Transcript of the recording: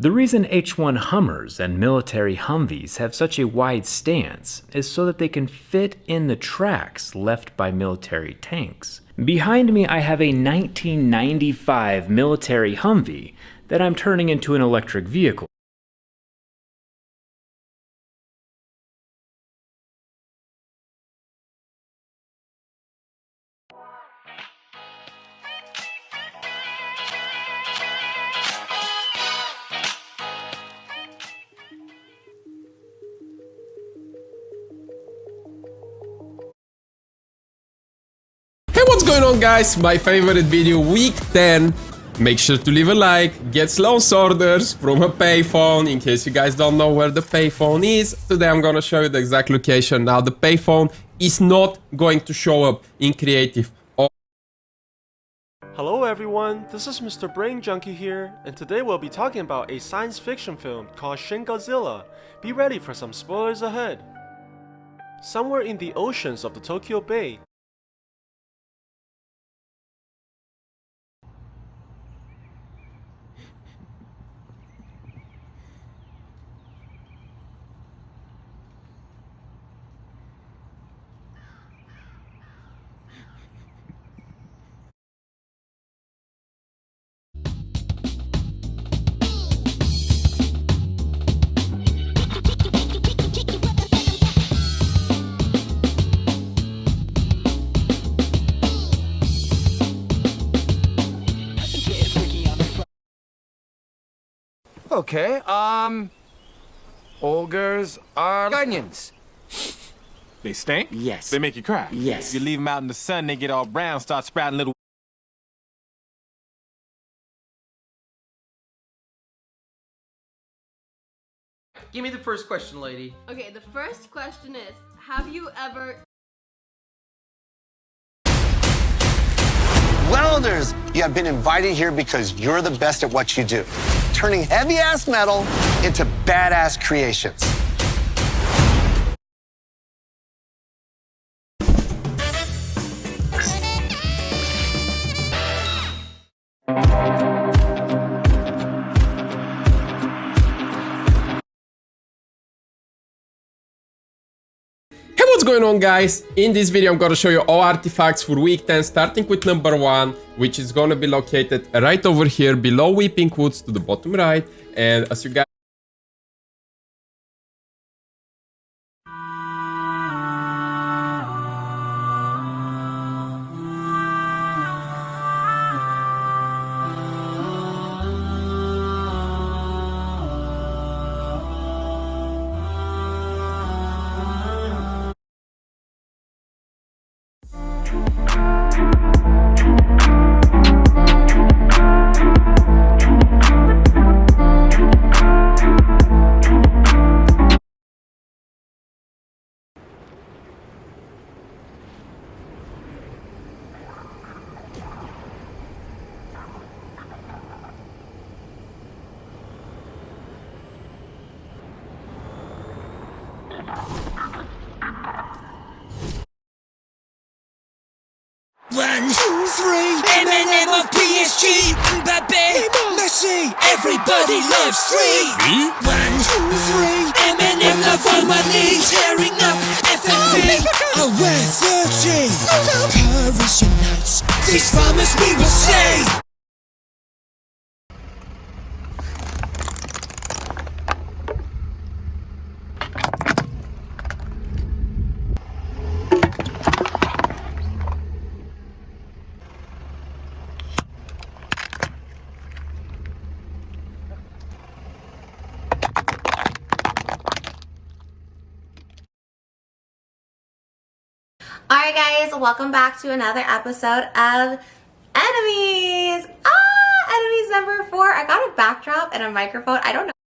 The reason H-1 Hummers and military Humvees have such a wide stance is so that they can fit in the tracks left by military tanks. Behind me I have a 1995 military Humvee that I'm turning into an electric vehicle. Going on guys? My favorite video, week 10. Make sure to leave a like, get Slone's orders from a payphone, in case you guys don't know where the payphone is. Today I'm gonna show you the exact location. Now the payphone is not going to show up in creative. Hello everyone, this is Mr. Brain Junkie here, and today we'll be talking about a science fiction film called Shin Godzilla. Be ready for some spoilers ahead. Somewhere in the oceans of the Tokyo Bay, Okay, um... Ogres are onions. They stink? Yes. They make you cry? Yes. You leave them out in the sun, they get all brown, start sprouting little... Give me the first question, lady. Okay, the first question is Have you ever Welders, you have been invited here because you're the best at what you do, turning heavy ass metal into badass creations. Hey, what's going on guys? In this video I'm gonna show you all artifacts for week 10 starting with number 1 which is gonna be located right over here below Weeping Woods to the bottom right and as you guys One, two, three, Eminem of PSG, Mbappe, Messi, everybody loves free. One, two, three, Eminem love all money, tearing up FNB. I wear 30, Paris unites, these farmers we will Alright guys, welcome back to another episode of Enemies! Ah! Enemies number four. I got a backdrop and a microphone. I don't know.